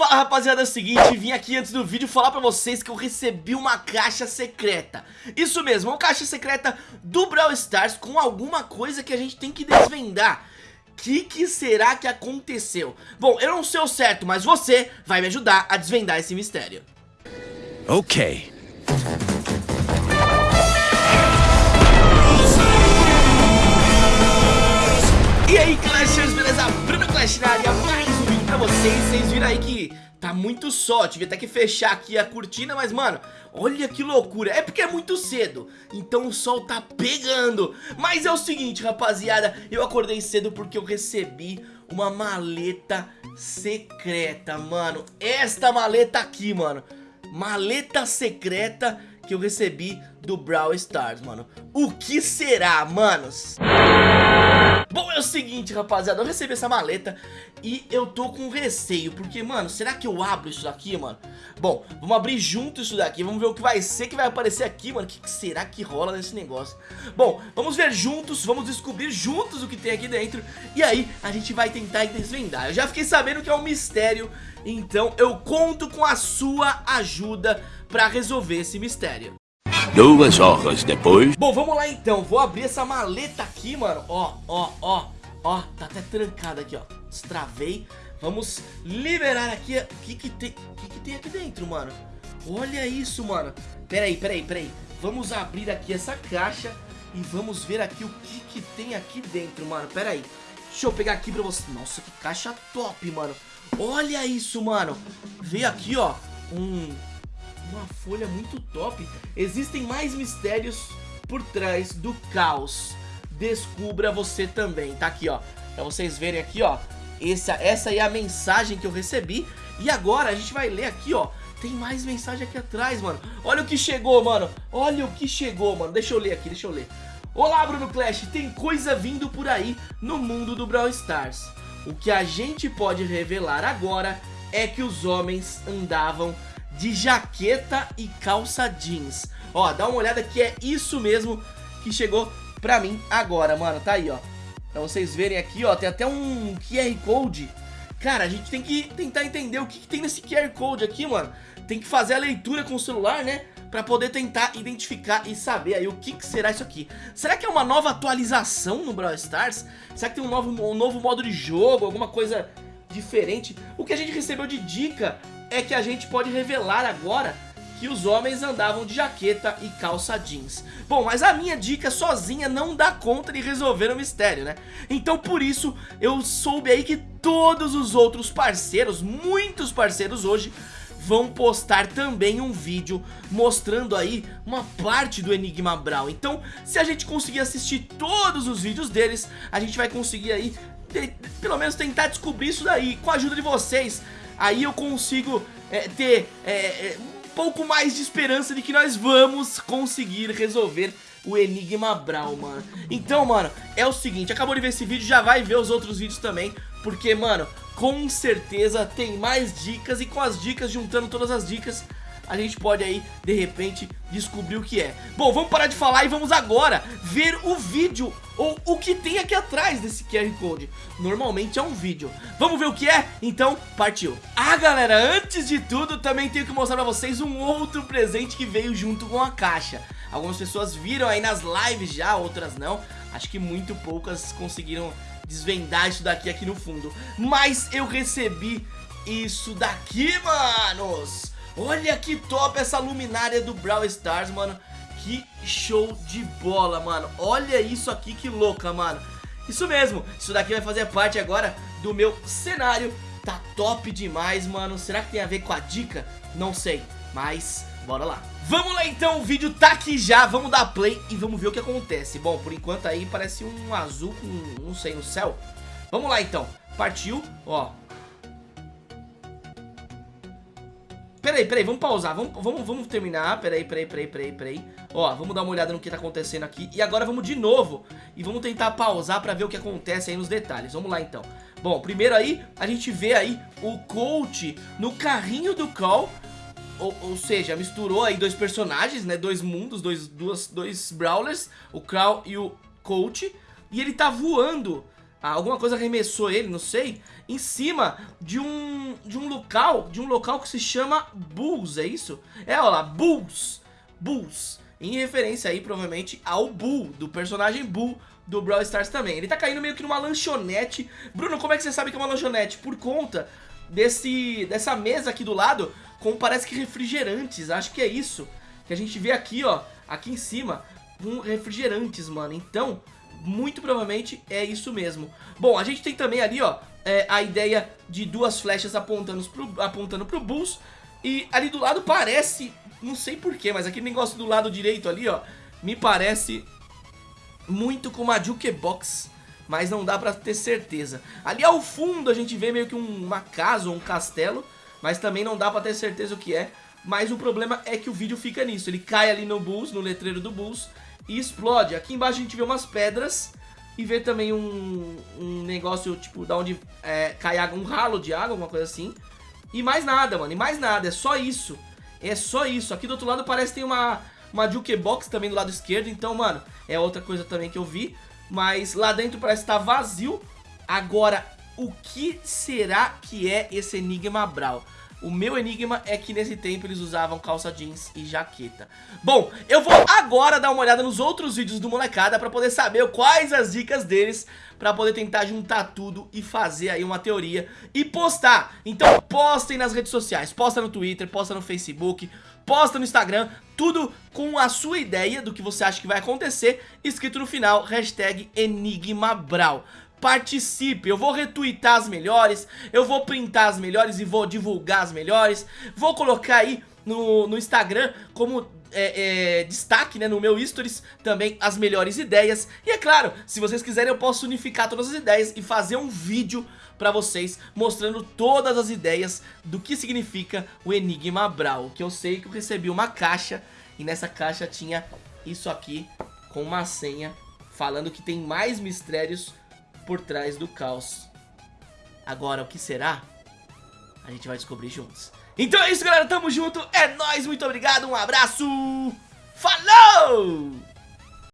Fala rapaziada, é o seguinte, vim aqui antes do vídeo falar pra vocês que eu recebi uma caixa secreta. Isso mesmo, uma caixa secreta do Brawl Stars com alguma coisa que a gente tem que desvendar. O que, que será que aconteceu? Bom, eu não sei o certo, mas você vai me ajudar a desvendar esse mistério. Ok. E aí Clashers, beleza? Bruno Clash na área, vocês Vocês viram aí que tá muito sol, tive até que fechar aqui a cortina Mas mano, olha que loucura, é porque é muito cedo Então o sol tá pegando. Mas é o seguinte rapaziada, eu acordei cedo porque eu recebi uma maleta secreta, mano. Esta maleta aqui, mano. Maleta secreta que eu recebi do Brawl Stars, mano. O que será, manos? Bom, o seguinte, rapaziada, eu recebi essa maleta e eu tô com receio, porque, mano, será que eu abro isso daqui, mano? Bom, vamos abrir junto isso daqui, vamos ver o que vai ser que vai aparecer aqui, mano, o que, que será que rola nesse negócio? Bom, vamos ver juntos, vamos descobrir juntos o que tem aqui dentro e aí a gente vai tentar desvendar. Eu já fiquei sabendo que é um mistério, então eu conto com a sua ajuda pra resolver esse mistério. Duas horas depois. Bom, vamos lá então. Vou abrir essa maleta aqui, mano. Ó, ó, ó. Ó, tá até trancada aqui, ó. Destravei. Vamos liberar aqui. O que que tem, o que que tem aqui dentro, mano? Olha isso, mano. Pera aí, pera aí, pera aí. Vamos abrir aqui essa caixa e vamos ver aqui o que que tem aqui dentro, mano. Pera aí. Deixa eu pegar aqui pra você. Nossa, que caixa top, mano. Olha isso, mano. Veio aqui, ó, um uma folha muito top. Existem mais mistérios por trás do caos. Descubra você também. Tá aqui, ó. Pra vocês verem aqui, ó. Essa, essa é a mensagem que eu recebi. E agora a gente vai ler aqui, ó. Tem mais mensagem aqui atrás, mano. Olha o que chegou, mano. Olha o que chegou, mano. Deixa eu ler aqui, deixa eu ler. Olá, Bruno Clash. Tem coisa vindo por aí no mundo do Brawl Stars. O que a gente pode revelar agora é que os homens andavam de jaqueta e calça jeans. Ó, dá uma olhada que é isso mesmo que chegou pra mim agora, mano. Tá aí, ó. Pra vocês verem aqui, ó, tem até um QR Code. Cara, a gente tem que tentar entender o que, que tem nesse QR Code aqui, mano. Tem que fazer a leitura com o celular, né? Pra poder tentar identificar e saber aí o que, que será isso aqui. Será que é uma nova atualização no Brawl Stars? Será que tem um novo, um novo modo de jogo, alguma coisa diferente? O que a gente recebeu de dica é que a gente pode revelar agora que os homens andavam de jaqueta e calça jeans. Bom, mas a minha dica sozinha não dá conta de resolver o mistério, né? Então por isso eu soube aí que todos os outros parceiros, muitos parceiros hoje, vão postar também um vídeo mostrando aí uma parte do Enigma Brawl. Então, se a gente conseguir assistir todos os vídeos deles, a gente vai conseguir aí, pelo menos tentar descobrir isso daí. Com a ajuda de vocês, aí eu consigo é, ter é, é, pouco mais de esperança de que nós vamos conseguir resolver o Enigma Brawl, mano. Então, mano, é o seguinte, acabou de ver esse vídeo, já vai ver os outros vídeos também, porque, mano, com certeza tem mais dicas e com as dicas, juntando todas as dicas, a gente pode aí, de repente, descobrir o que é. Bom, vamos parar de falar e vamos agora ver o vídeo, ou o que tem aqui atrás desse QR Code. Normalmente é um vídeo. Vamos ver o que é? Então, partiu. Ah, galera, antes de tudo, também tenho que mostrar pra vocês um outro presente que veio junto com a caixa. Algumas pessoas viram aí nas lives já, outras não. Acho que muito poucas conseguiram desvendar isso daqui aqui no fundo. Mas eu recebi isso daqui, manos! Olha que top essa luminária do Brawl Stars, mano. Que show de bola, mano. Olha isso aqui, que louca, mano. Isso mesmo, isso daqui vai fazer parte agora do meu cenário. Tá top demais, mano. Será que tem a ver com a dica? Não sei, mas bora lá. Vamos lá então, o vídeo tá aqui já, vamos dar play e vamos ver o que acontece. Bom, por enquanto aí parece um azul com, não sei, no céu. Vamos lá então, partiu, ó Peraí, peraí, vamos pausar, vamos, vamos, vamos terminar. Peraí, peraí, peraí, peraí, peraí. Ó, vamos dar uma olhada no que tá acontecendo aqui. E agora vamos de novo. E vamos tentar pausar pra ver o que acontece aí nos detalhes. Vamos lá então. Bom, primeiro aí, a gente vê aí o coach no carrinho do Call ou, ou, seja, misturou aí dois personagens, né? Dois mundos, dois, duas, dois brawlers, o Crow e o Coach. E ele tá voando alguma coisa arremessou ele, não sei, em cima de um de um local, de um local que se chama Bulls, é isso? É, olha lá, Bulls, Bulls, em referência aí provavelmente ao Bull, do personagem Bull do Brawl Stars também. Ele tá caindo meio que numa lanchonete. Bruno, como é que você sabe que é uma lanchonete? Por conta desse dessa mesa aqui do lado, com parece que refrigerantes, acho que é isso. Que a gente vê aqui, ó, aqui em cima, com refrigerantes, mano. Então, muito provavelmente é isso mesmo. Bom, a gente tem também ali, ó, é, a ideia de duas flechas apontando pro, apontando pro Bulls. E ali do lado parece, não sei porquê, mas aquele negócio do lado direito ali, ó, me parece muito com uma jukebox, mas não dá pra ter certeza. Ali ao fundo a gente vê meio que uma casa ou um castelo, mas também não dá pra ter certeza o que é. Mas o problema é que o vídeo fica nisso, ele cai ali no Bulls, no letreiro do Bulls, e explode. Aqui embaixo a gente vê umas pedras e vê também um, um negócio, tipo, da onde é, cai água, um ralo de água, alguma coisa assim. E mais nada, mano, e mais nada, é só isso. É só isso. Aqui do outro lado parece que tem uma, uma jukebox também do lado esquerdo, então, mano, é outra coisa também que eu vi. Mas lá dentro parece estar tá vazio. Agora, o que será que é esse Enigma Brawl? O meu enigma é que nesse tempo eles usavam calça jeans e jaqueta. Bom, eu vou agora dar uma olhada nos outros vídeos do Molecada pra poder saber quais as dicas deles pra poder tentar juntar tudo e fazer aí uma teoria e postar. Então postem nas redes sociais, posta no Twitter, posta no Facebook, posta no Instagram, tudo com a sua ideia do que você acha que vai acontecer, escrito no final, hashtag EnigmaBrau participe, eu vou retweetar as melhores, eu vou printar as melhores e vou divulgar as melhores, vou colocar aí no, no Instagram como é, é, destaque né, no meu stories também as melhores ideias. E é claro, se vocês quiserem eu posso unificar todas as ideias e fazer um vídeo pra vocês mostrando todas as ideias do que significa o Enigma Brawl, que eu sei que eu recebi uma caixa e nessa caixa tinha isso aqui com uma senha falando que tem mais mistérios por trás do caos. Agora, o que será? A gente vai descobrir juntos. Então é isso, galera. Tamo junto. É nóis. Muito obrigado. Um abraço. Falou!